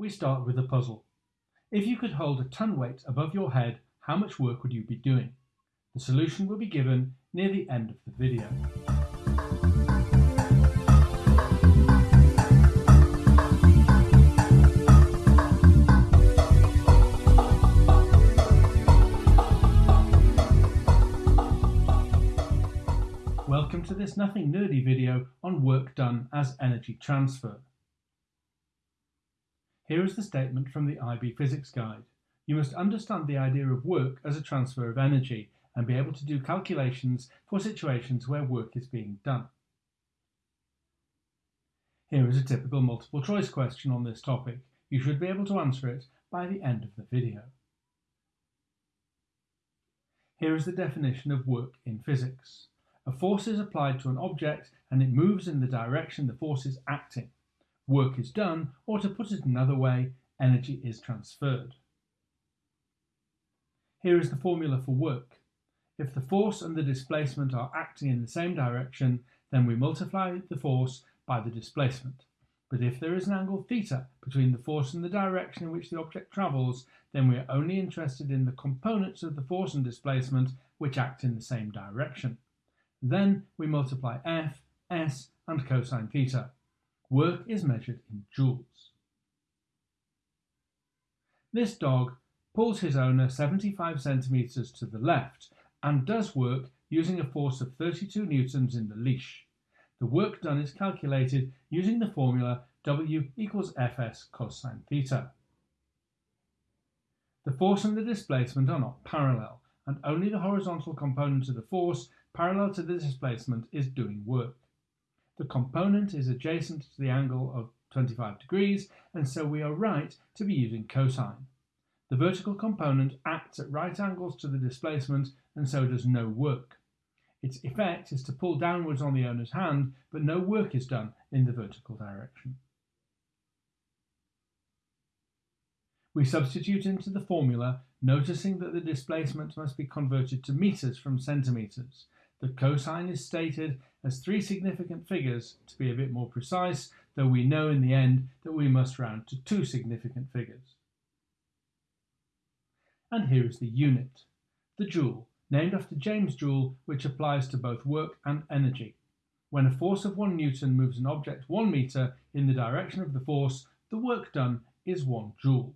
We start with a puzzle. If you could hold a ton weight above your head, how much work would you be doing? The solution will be given near the end of the video. Welcome to this nothing nerdy video on work done as energy transfer. Here is the statement from the IB Physics Guide. You must understand the idea of work as a transfer of energy and be able to do calculations for situations where work is being done. Here is a typical multiple choice question on this topic. You should be able to answer it by the end of the video. Here is the definition of work in physics. A force is applied to an object and it moves in the direction the force is acting work is done, or to put it another way, energy is transferred. Here is the formula for work. If the force and the displacement are acting in the same direction, then we multiply the force by the displacement. But if there is an angle theta between the force and the direction in which the object travels, then we are only interested in the components of the force and displacement which act in the same direction. Then we multiply F, S and cosine theta. Work is measured in joules. This dog pulls his owner 75 centimetres to the left and does work using a force of 32 newtons in the leash. The work done is calculated using the formula W equals Fs cosine theta. The force and the displacement are not parallel, and only the horizontal component of the force parallel to the displacement is doing work. The component is adjacent to the angle of 25 degrees, and so we are right to be using cosine. The vertical component acts at right angles to the displacement and so does no work. Its effect is to pull downwards on the owner's hand, but no work is done in the vertical direction. We substitute into the formula, noticing that the displacement must be converted to metres from centimetres. The cosine is stated as three significant figures to be a bit more precise, though we know in the end that we must round to two significant figures. And here is the unit, the joule, named after James Joule, which applies to both work and energy. When a force of 1 newton moves an object 1 metre in the direction of the force, the work done is 1 joule.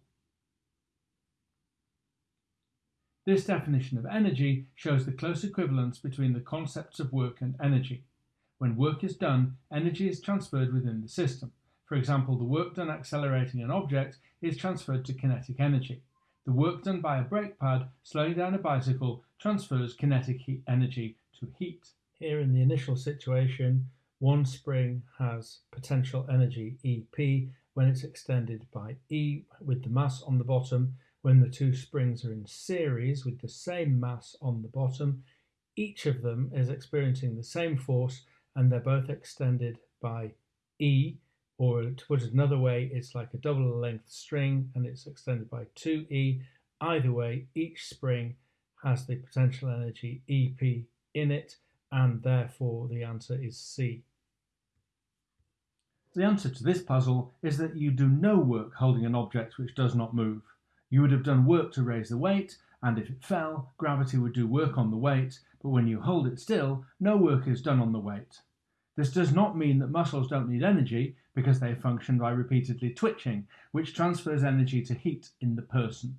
This definition of energy shows the close equivalence between the concepts of work and energy. When work is done, energy is transferred within the system. For example, the work done accelerating an object is transferred to kinetic energy. The work done by a brake pad slowing down a bicycle transfers kinetic energy to heat. Here in the initial situation, one spring has potential energy EP when it's extended by E with the mass on the bottom when the two springs are in series with the same mass on the bottom, each of them is experiencing the same force and they're both extended by E, or to put it another way, it's like a double length string and it's extended by 2E. Either way, each spring has the potential energy EP in it, and therefore the answer is C. The answer to this puzzle is that you do no work holding an object which does not move. You would have done work to raise the weight, and if it fell, gravity would do work on the weight, but when you hold it still, no work is done on the weight. This does not mean that muscles don't need energy, because they function by repeatedly twitching, which transfers energy to heat in the person.